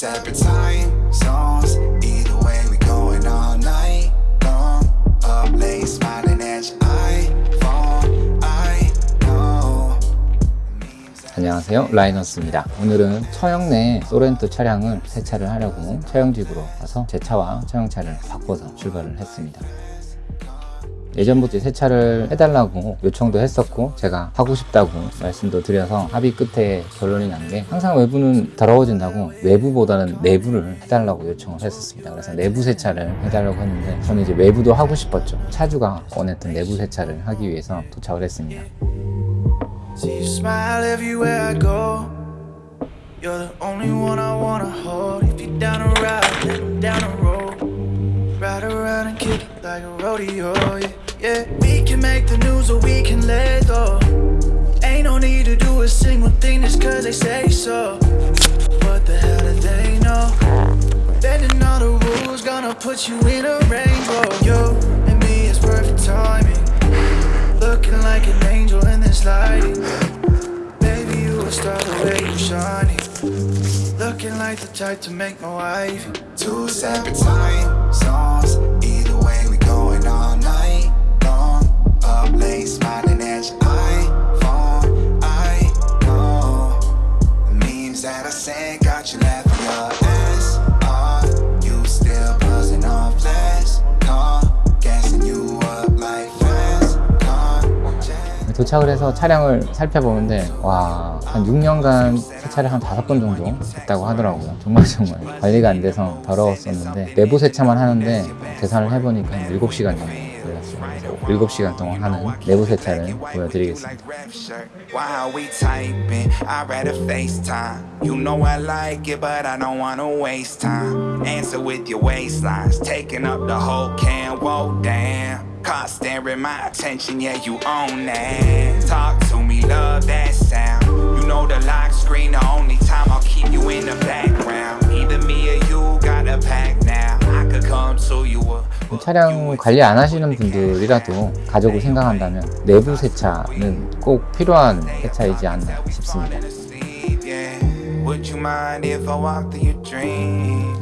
separate time zones. Either way, we going all night long. Up late, smiling at your iPhone. I know. 안녕하세요 라이너스입니다 오늘은 처형 내 소렌토 차량을 세차를 하려고 차용집으로 와서 제 차와 차용차를 바꿔서 출발을 했습니다 예전부터 세차를 해달라고 요청도 했었고 제가 하고 싶다고 말씀도 드려서 합의 끝에 결론이 난 게 항상 외부는 더러워진다고 외부보다는 내부를 해달라고 요청을 했었습니다 그래서 내부 세차를 해달라고 했는데 저는 이제 외부도 하고 싶었죠 차주가 원했던 내부 세차를 하기 위해서 도착을 했습니다. You're the only one I wanna hold. If you're down to ride, down the road. Ride around and kick it like a rodeo. Yeah, yeah. We can make the news or we can let go. Ain't no need to do a single thing just cause they say so. What the hell do they know? Bending all the rules, gonna put you in a rainbow. You and me is perfect timing. Looking like an angel in this lighting. Baby, you a star the way you shining. Looking like the type to make my wife. Two separate time zones. Either way, we going all night long. Up late, smiling at your iPhone. I know the memes that I sent got you laughing 도착을 해서 차량을 살펴보는데 와 한 6년간 세차를 한 다섯 번 정도 했다고 하더라고요 정말 정말 관리가 안 돼서 더러웠었는데 내부 세차만 하는데 계산을 해보니까 한 7시간 정도 걸렸어요 그래서 7시간 동안 하는 내부 세차를 보여드리겠습니다. Caught staring my attention, yeah, you own that. Talk to me, love that sound. You know the lock screen, the only time I'll keep you in the background. Either me or you got a pack now. I could come to you. uh, 차량 관리 안 하시는 분들이라도 가족을 생각한다면 내부 세차는 꼭 필요한 세차이지 않나 싶습니다. Would you mind if I walk through your dream?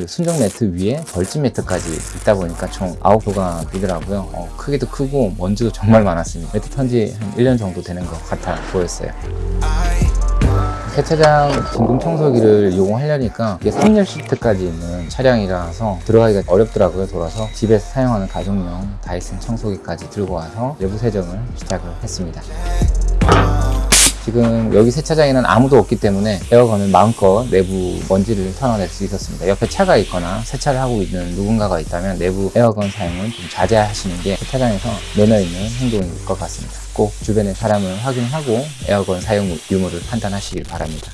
그 순정 매트 위에 벌집 매트까지 있다 보니까 총 9구간이더라고요. 어, 크기도 크고 먼지도 정말 많았습니다. 매트 턴지 한 1년 정도 되는 것 같아 보였어요. 세차장 진공 청소기를 이용하려니까 이게 3열 시트까지 있는 차량이라서 들어가기가 어렵더라고요 돌아서. 집에서 사용하는 가정용 다이슨 청소기까지 들고 와서 내부 세정을 시작을 했습니다 지금 여기 세차장에는 아무도 없기 때문에 에어건을 마음껏 내부 먼지를 털어낼 수 있었습니다. 옆에 차가 있거나 세차를 하고 있는 누군가가 있다면 내부 에어건 사용은 좀 자제하시는 게 세차장에서 매너 있는 행동일 것 같습니다. 꼭 주변의 사람을 확인하고 에어건 사용 유무를 판단하시길 바랍니다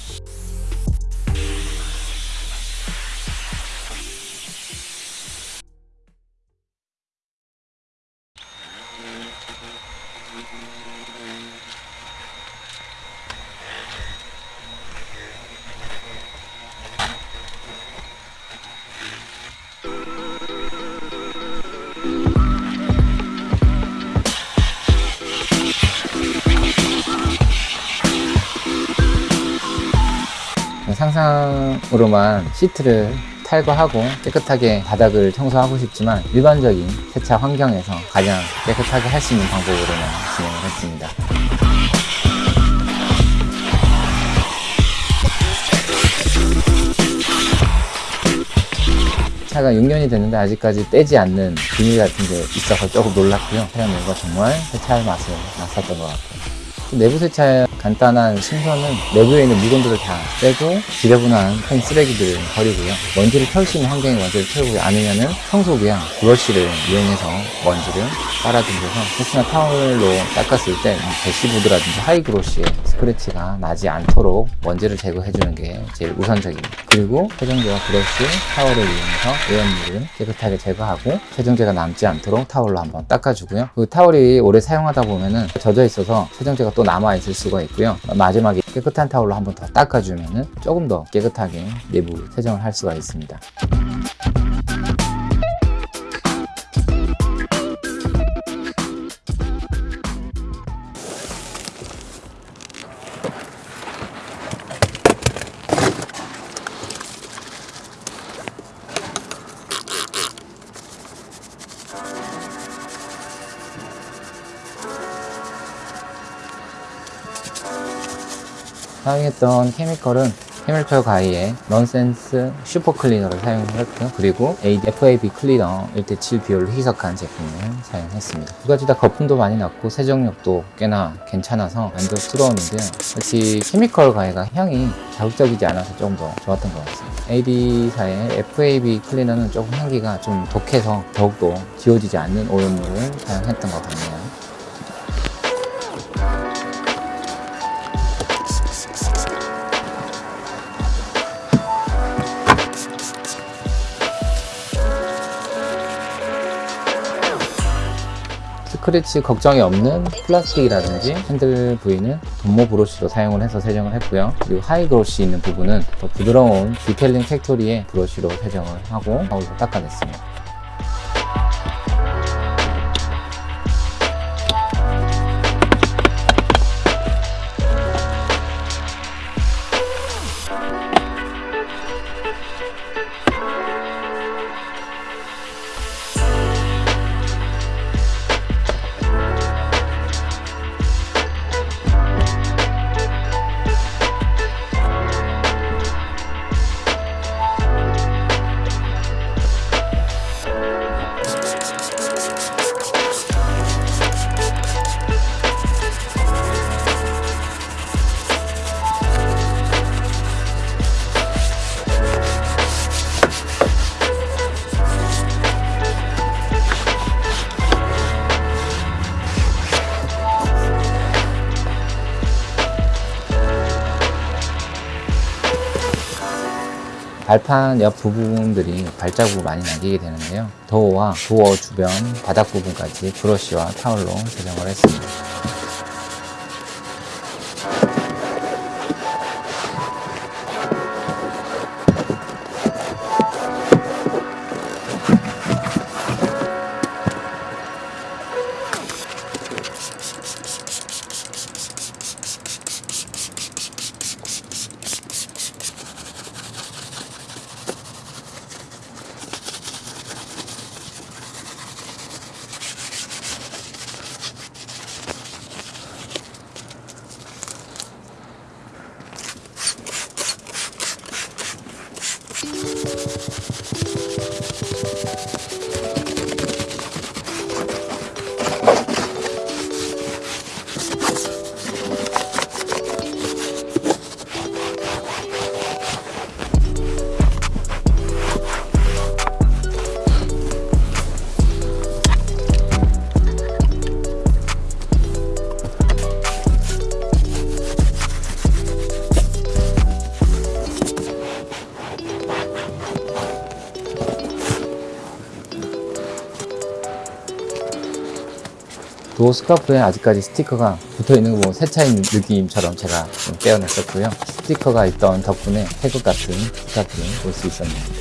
상상으로만 시트를 탈거하고 깨끗하게 바닥을 청소하고 싶지만 일반적인 세차 환경에서 가장 깨끗하게 할 수 있는 방법으로만 진행을 했습니다. 차가 6년이 됐는데 아직까지 떼지 않는 비닐 같은 게 있어서 조금 놀랐고요. 차량 내부가 정말 세차할 맛을 났었던 것 같아요. 내부 세차 간단한 순서는 내부에 있는 물건들을 다 빼고 지저분한 큰 쓰레기들을 버리고요. 먼지를 털 수 있는 환경에 먼지를 털고 아니면은 청소기랑 브러쉬를 이용해서 먼지를 빨아들여서 혹시나 타월로 닦았을 때 대시보드라든지 high glossy에 스크래치가 나지 않도록 먼지를 제거해주는 게 제일 우선적입니다. 그리고 세정제와 브러쉬, 타월을 이용해서 오염물을 깨끗하게 제거하고 세정제가 남지 않도록 타월로 한번 닦아주고요. 그 타월이 오래 사용하다 보면은 젖어 있어서 세정제가 또 남아 있을 수가 있기 했고요. 마지막에 깨끗한 타올로 한 번 더 닦아주면 조금 더 깨끗하게 내부 세정을 할 수가 있습니다. 사용했던 chemical은 Chemical Guys의 Nonsense Super Cleaner를 사용했고요. 그리고 FAB Cleaner 1대7 비율로 희석한 제품을 사용했습니다. 두 가지 다 거품도 많이 났고 세정력도 꽤나 괜찮아서 만족스러웠는데요. 역시 케미컬 가이가 향이 자극적이지 않아서 조금 더 좋았던 것 같습니다. AD사의 FAB 클리너는 조금 향기가 좀 독해서 더욱더 지워지지 않는 오염물을 사용했던 것 같네요. 스크래치 걱정이 없는 플라스틱이라든지 핸들 부위는 돈모 브러쉬로 사용을 해서 세정을 했고요. 그리고 high glossy 있는 부분은 더 부드러운 Detailing Factory의 브러쉬로 세정을 하고 타올로 닦아냈습니다. 발판 옆 부분들이 발자국을 많이 남기게 되는데요. 도어와 도어 주변 바닥 부분까지 브러쉬와 타올로 세정을 했습니다. 도어 스카프에 아직까지 스티커가 붙어 있는 거 보면 새 차인 느낌처럼 제가 좀 떼어냈었고요. 스티커가 있던 덕분에 태극 같은 스카프를 볼 수 있었네요.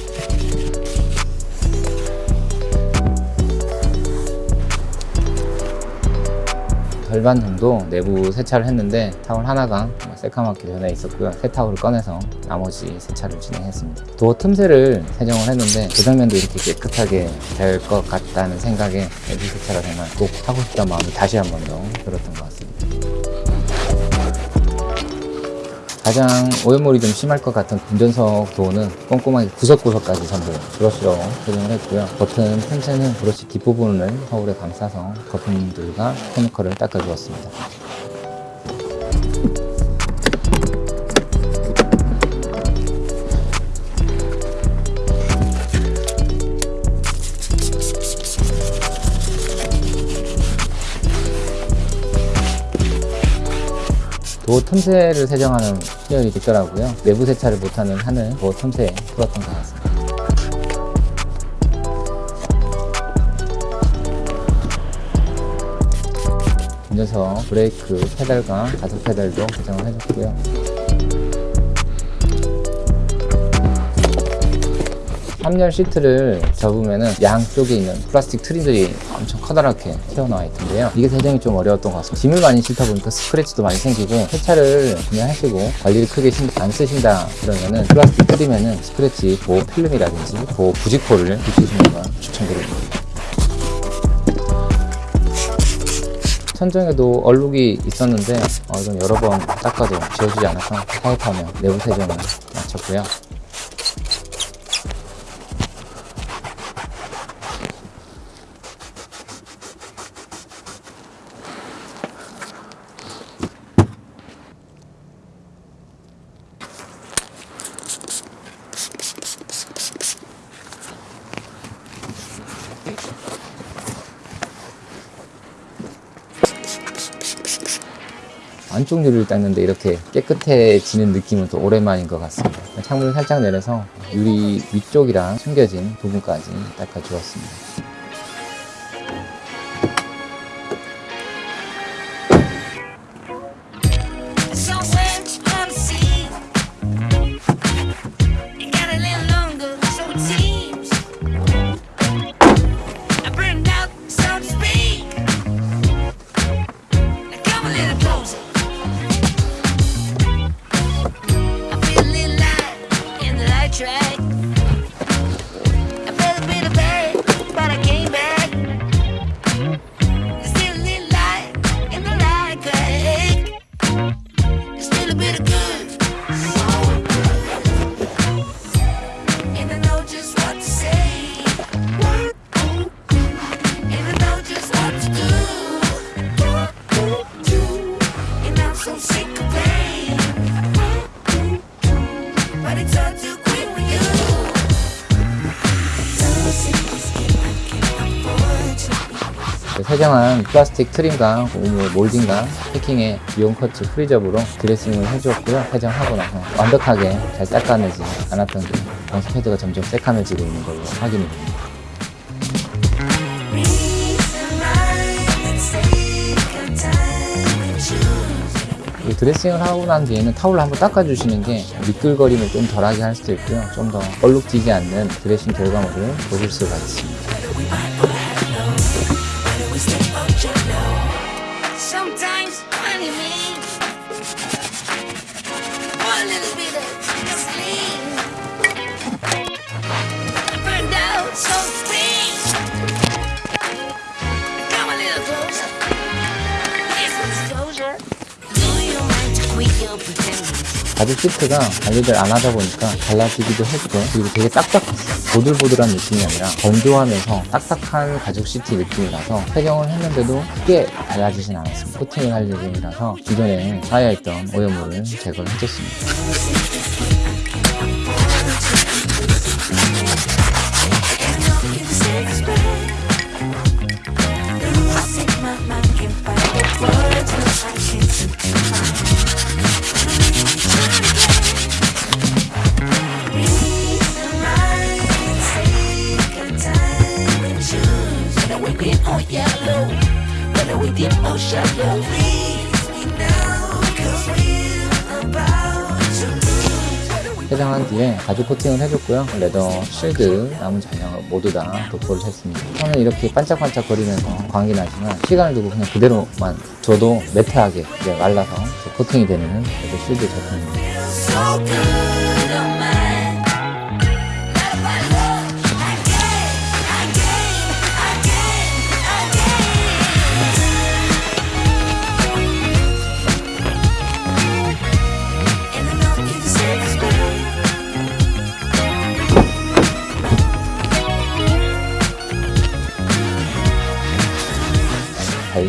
절반 정도 내부 세차를 했는데 타월 하나가 정말 새까맣게 변해 있었고요. 새 타월을 꺼내서 나머지 세차를 진행했습니다. 도어 틈새를 세정을 했는데 조정면도 이렇게 깨끗하게 될 것 같다는 생각에 내부 세차가 정말 꼭 하고 싶다는 마음이 다시 한 번 더 들었던 것 같습니다. 가장 오염물이 좀 심할 것 같은 운전석 도어는 꼼꼼하게 구석구석까지 전부 브러쉬로 세정을 했고요. 버튼 틈새는 브러쉬 뒷부분을 거울에 감싸서 거품들과 케미컬을 닦아주었습니다. 도어 틈새를 세정하는 시절이 있더라고요. 내부 세차를 못하는 한을 도어 틈새에 풀었던 것 같습니다. 녀석 브레이크 페달과 가속 페달도 고정을 해줬고요. 3열 시트를 접으면은 양쪽에 있는 플라스틱 trim들이 엄청 커다랗게 튀어나와 있던데요. 이게 세정이 좀 어려웠던 것 같습니다. 짐을 많이 싣다 보니까 스크래치도 많이 생기고 세차를 그냥 하시고 관리를 크게 신- 안 쓰신다 그러면은 플라스틱 trim에는 스크래치 보호 필름이라든지 보호 부직포를 붙이시는 걸 추천드립니다. 천정에도 얼룩이 있었는데 어, 이건 여러 번 닦아도 지워지지 않아서 타협하며 내부 세정을 마쳤고요. 유리를 닦는데 이렇게 깨끗해지는 느낌은 또 오랜만인 것 같습니다. 창문을 살짝 내려서 유리 위쪽이랑 숨겨진 부분까지 닦아주었습니다. 세정한 플라스틱 trim과 고무 몰딩과 패킹의 미용 커트 프리접으로 드레싱을 해주었고요. 세정하고 나서 완벽하게 잘 닦아내지 않았던 게 방수 패드가 점점 새카매지고 있는 걸로 확인이 됩니다. 드레싱을 하고 난 뒤에는 타올로 한번 닦아주시는 게 미끌거림을 좀 덜하게 할 수도 있고요. 좀 더 얼룩지지 않는 드레싱 결과물을 보실 수가 있습니다. 가죽 시트가 관리를 안 하다 보니까 갈라지기도 했고 그리고 되게 딱딱했어요. 보들보들한 느낌이 아니라 건조하면서 딱딱한 가죽 시트 느낌이라서 세정을 했는데도 크게 달라지진 않았습니다 코팅을 할 예정이라서 기존에 쌓여있던 오염물을 제거를 해줬습니다 Shallow. Please me now, cause we're about to 세정한 뒤에 가죽 코팅을 해줬고요. 레더, 실드, 남은 잔량을 모두 다 도포를 했습니다. 저는 이렇게 반짝반짝 거리면서 광이 나지만 시간을 두고 그냥 그대로만 줘도 매트하게 이제 말라서 코팅이 되는 레더 실드 제품입니다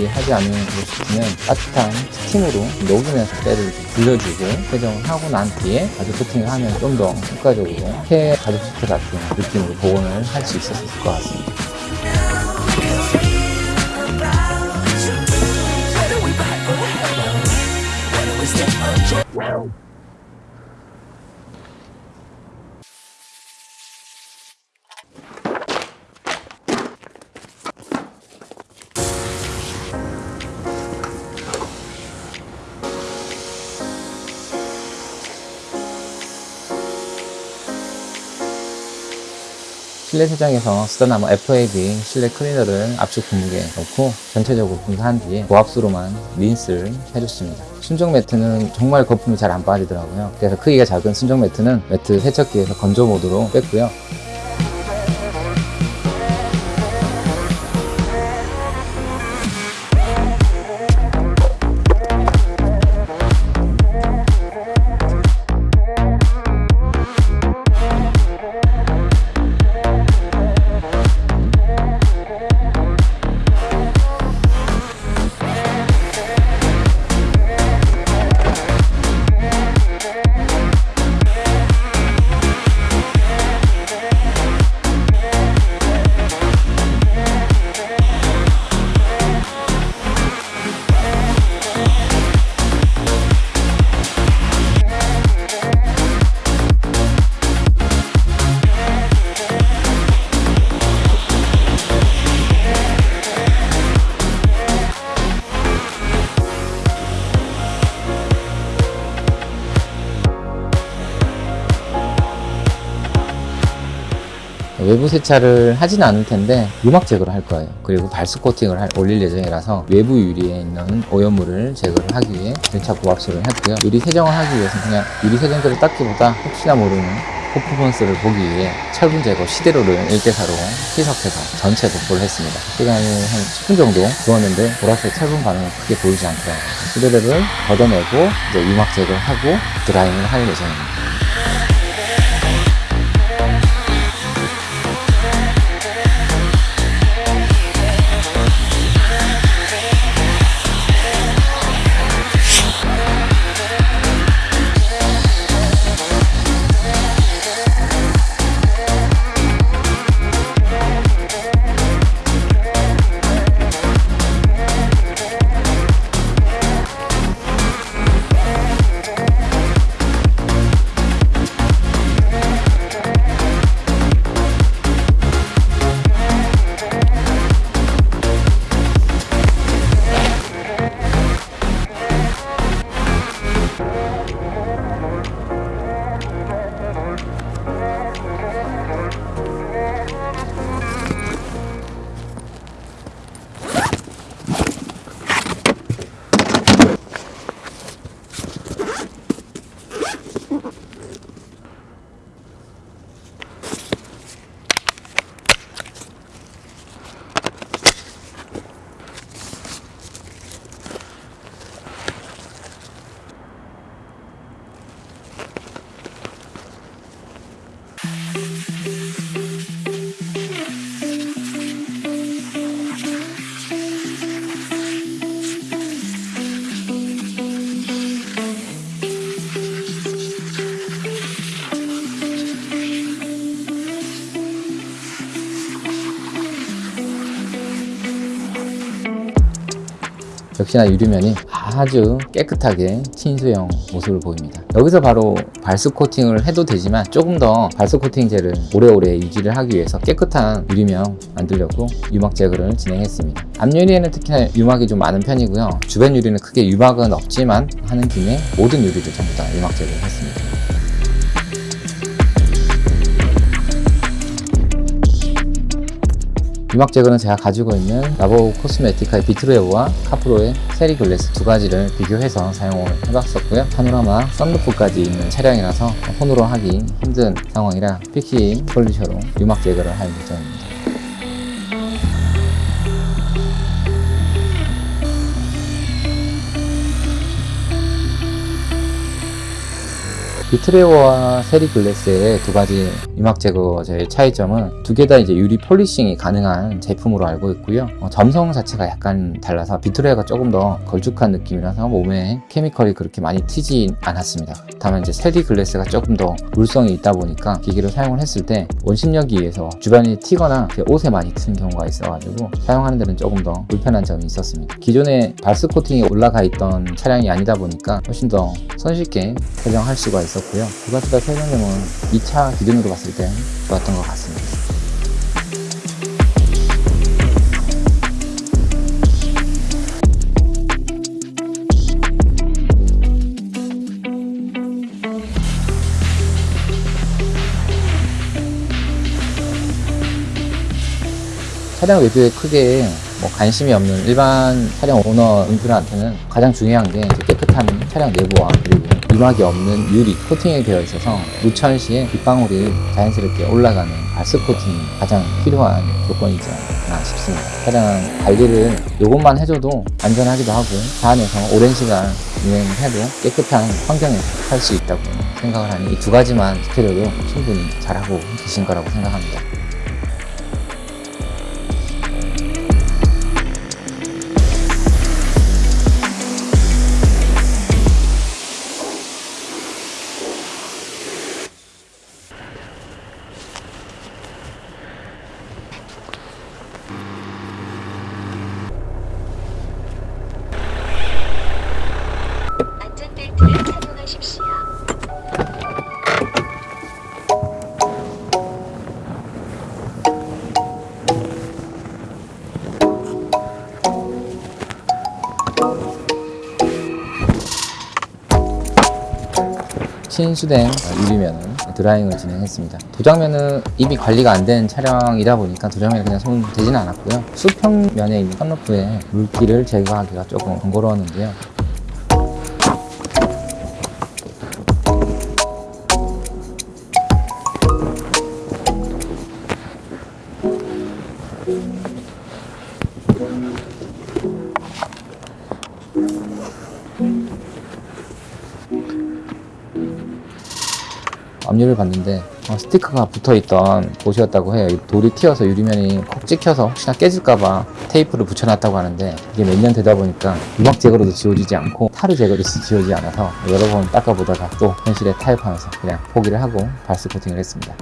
관리하지 않은 그릇이면 따뜻한 스팀으로 녹으면서 때를 좀 불려주고 세정을 하고 난 뒤에 가죽 코팅을 하면 좀 더 효과적으로 폐 가죽 시트 같은 느낌으로 복원을 할 수 있었을 것 같습니다. 실내 세정에서 쓰던 아마 FAB 실내 클리너를 압축 분무기에 넣고 전체적으로 분사한 뒤에 고압수로만 린스를 해줬습니다. 순정 매트는 정말 거품이 잘 안 빠지더라고요. 그래서 크기가 작은 순정 매트는 매트 세척기에서 건조 모드로 뺐고요. 외부 세차를 하진 않을 텐데 유막 제거를 할 거예요. 그리고 발수 코팅을 할- 올릴 예정이라서 외부 유리에 있는 오염물을 제거를 하기 위해 전차 고압수를 했고요. 유리 세정을 하기 위해서 그냥 유리 세정제를 닦기보다 혹시나 모르는 퍼포먼스를 보기 위해 철분 제거 시대로를 1대4로 희석해서 전체 도포를 했습니다. 시간이 한 10분 정도 두었는데 보라색 철분 반응은 크게 보이지 않더라고요. 시대로를 걷어내고 이제 유막 제거를 하고 드라잉을 할 예정입니다. 역시나 유리면이 아주 깨끗하게 친수형 모습을 보입니다. 여기서 바로 발수 코팅을 해도 되지만 조금 더 발수 코팅제를 오래오래 유지를 하기 위해서 깨끗한 유리면 만들려고 유막 제거를 진행했습니다. 앞유리에는 특히나 유막이 좀 많은 편이고요. 주변 유리는 크게 유막은 없지만 하는 김에 모든 유리를 전부 다 유막 제거를 했습니다. 유막 제거는 제가 가지고 있는 Labocosmetica의 Vitreo와 CarPro의 CeriGlass 두 가지를 비교해서 사용을 해봤었고요. 파노라마 썬루프까지 있는 차량이라서 손으로 하기 힘든 상황이라 피키 polisher로 유막 제거를 할 예정입니다. Vitreo와 CeriGlass의 두 가지 유막 제거제의 차이점은 두 개 다 이제 유리 polishing이 가능한 제품으로 알고 있고요. 어, 점성 자체가 약간 달라서 Vitreo가 조금 더 걸쭉한 느낌이라서 몸에 chemical이 그렇게 많이 튀지 않았습니다. 다만 이제 CeriGlass가 조금 더 물성이 있다 보니까 기계를 사용을 했을 때 원심력에 의해서 주변이 튀거나 옷에 많이 튀는 경우가 있어가지고 사용하는 데는 조금 더 불편한 점이 있었습니다. 기존에 발수 코팅이 올라가 있던 차량이 아니다 보니까 훨씬 더 손쉽게 세정할 수가 있 었고요. 두 가지 다 세정력은 2차 기준으로 봤을 때 좋았던 것 같습니다. 차량 외부에 크게 뭐 관심이 없는 일반 차량 오너 분들한테는 가장 중요한 게 깨끗한 차량 내부와 그리고 이막이 없는 유리 코팅이 되어 있어서 무천 시에 빗방울이 자연스럽게 올라가는 발스 코팅이 가장 필요한 조건이지 않나 싶습니다. 차량 관리를 요것만 해줘도 안전하기도 하고 차 안에서 오랜 시간 운행해도 깨끗한 환경에서 할 수 있다고 생각을 하니 이 두 가지만 지켜줘도 충분히 잘하고 계신 거라고 생각합니다. 신수된 유리면은 드라잉을 진행했습니다. 도장면은 입이 관리가 안 된 차량이다 보니까 도장면에 그냥 손 대지는 않았고요. 수평면에 있는 썬루프에 물기를 제거하기가 조금 번거로웠는데요. 압류를 봤는데 어, 스티커가 붙어있던 곳이었다고 해요. 이 돌이 튀어서 유리면이 콕 찍혀서 혹시나 깨질까봐 테이프를 붙여놨다고 하는데 이게 몇 년 되다 보니까 유막 제거로도 지워지지 않고 타르 제거로도 지워지지 않아서 여러 번 닦아보다가 또 현실에 타협하면서 그냥 포기를 하고 발스 코팅을 했습니다.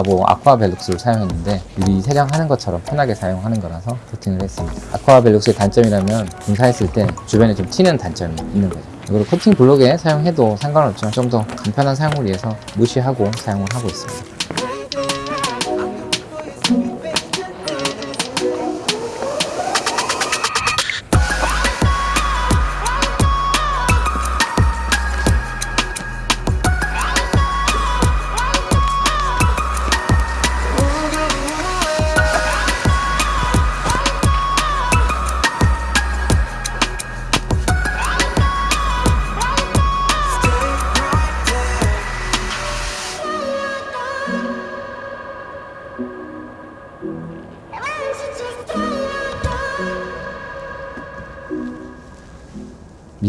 라보 아쿠아 벨룩스를 사용했는데 유리 세장하는 것처럼 편하게 사용하는 거라서 코팅을 했습니다. 아쿠아 벨룩스의 단점이라면 분사했을 때 주변에 좀 튀는 단점이 있는 거죠. 이걸 코팅 블록에 사용해도 상관없지만 좀 더 간편한 사용을 위해서 무시하고 사용을 하고 있습니다.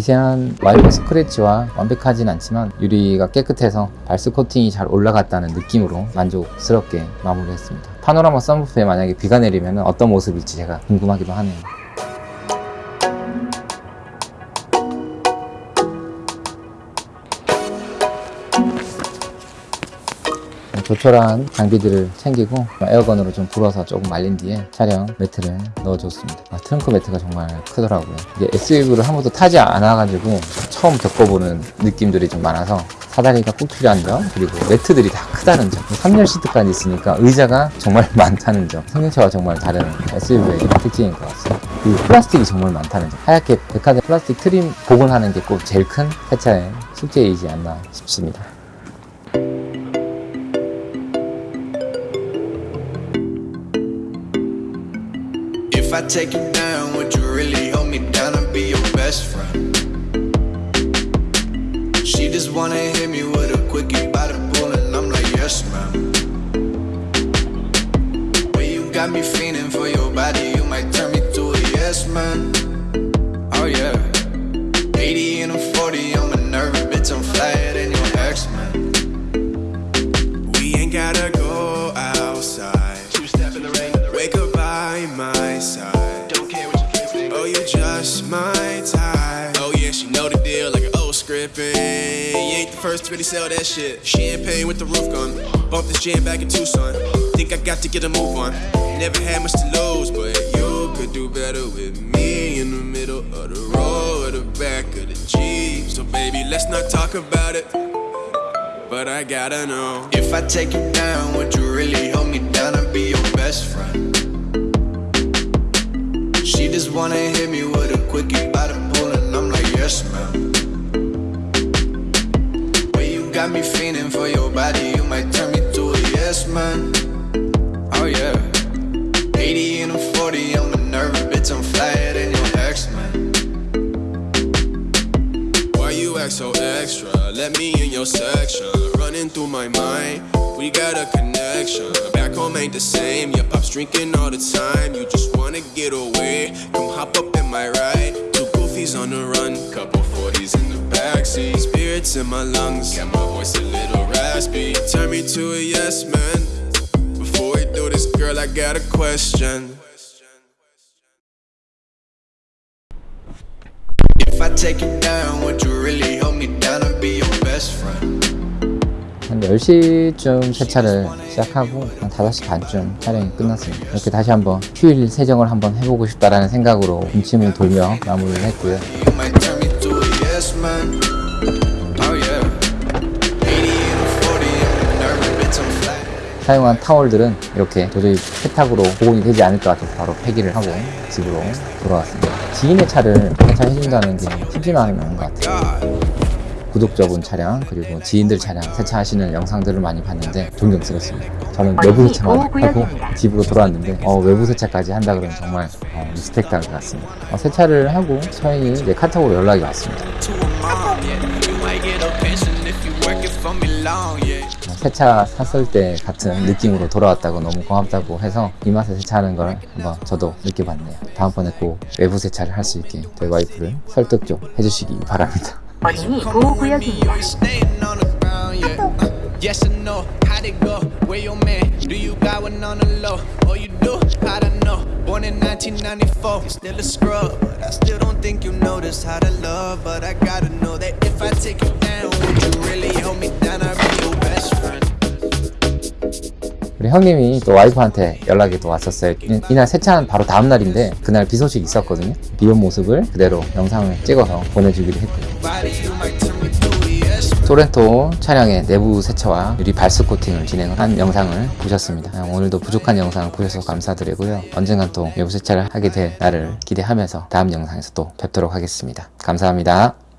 미세한 와이어 스크래치와 완벽하진 않지만 유리가 깨끗해서 발스 코팅이 잘 올라갔다는 느낌으로 만족스럽게 마무리했습니다. 파노라마 썬루프에 만약에 비가 내리면 어떤 모습일지 제가 궁금하기도 하네요. 조촐한 장비들을 챙기고 에어건으로 좀 불어서 조금 말린 뒤에 차량 매트를 넣어줬습니다. 아, 트렁크 매트가 정말 크더라고요. 이게 SUV를 한 번도 타지 않아가지고 처음 겪어보는 느낌들이 좀 많아서 사다리가 꼭 필요한 점 그리고 매트들이 다 크다는 점 3열 시트까지 있으니까 의자가 정말 많다는 점 성능차와 정말 다른 SUV의 특징인 것 같습니다. 그리고 플라스틱이 정말 많다는 점 하얗게 백화점 플라스틱 트림 복원하는 게 꼭 제일 큰 세차의 숙제이지 않나 싶습니다. If I take you down, would you really hold me down and be your best friend? She just wanna hit me with a quickie by the pool, and I'm like, yes, ma'am. Well, you got me fiending for your body, you might turn me to a yes, man. Really sell that shit. Champagne with the roof gun. Bump this jam back in Tucson. Think I got to get a move on. Never had much to lose, but you could do better with me in the middle of the road the back of the Jeep. So baby, let's not talk about it. but I gotta know. If I take you down, would you really If I take you down, would you really hold me down and be your best friend? 한 10시쯤 세차를 시작하고 한 5시 반쯤 촬영이 끝났습니다. 이렇게 다시 한번 휴일 세정을 한번 해보고 싶다라는 생각으로 군침을 돌며 마무리를 했고요. You might turn me to a yes man. Oh yeah. 80 and a 40, I'm a nervous bitch, I'm flat. 사용한 타월들은 이렇게 도저히 세탁으로 복원이 되지 않을 것 같아서 바로 폐기를 하고 집으로 돌아왔습니다. 지인의 차를 세차해준다는 게 쉽지는 않은 것 같아요. 구독자분 차량 그리고 지인들 차량 세차하시는 영상들을 많이 봤는데 존경스럽습니다. 저는 외부 세차만 하고 집으로 돌아왔는데 어, 외부 세차까지 한다 그러면 정말 어, 리스펙트할 것 같습니다. 어, 세차를 하고 서인이 이제 카톡으로 연락이 왔습니다. 세차 샀을 때 같은 느낌으로 돌아왔다고 너무 고맙다고 해서 이 맛에 세차하는 걸 한번 저도 느껴봤네요. 다음번에 꼭 외부 세차를 할 수 있게 저희 와이프를 설득 좀 해주시기 바랍니다. 어린이 보호구역입니다. Uh, yes or no? How'd it go? Where your man? Do you got one on the low? Oh, you do? I know? Born in 1994, you're still a scrub, but I still don't think you noticed how to love. But I gotta know that if I take you down, would you really hold me down? Best friend. 우리 형님이 또 와이프한테 연락이 또 왔었어요. 이- 이날 세차한 바로 다음 날인데 그날 비 소식이 있었거든요. 비 온 모습을 그대로 영상을 찍어서 보내주기로 했고요. 소렌토 차량의 내부 세차와 유리 발수 코팅을 진행한 영상을 보셨습니다. 아, 오늘도 부족한 영상 보셔서 감사드리고요. 언젠간 또 내부 세차를 하게 될 날을 기대하면서 다음 영상에서 또 뵙도록 하겠습니다. 감사합니다.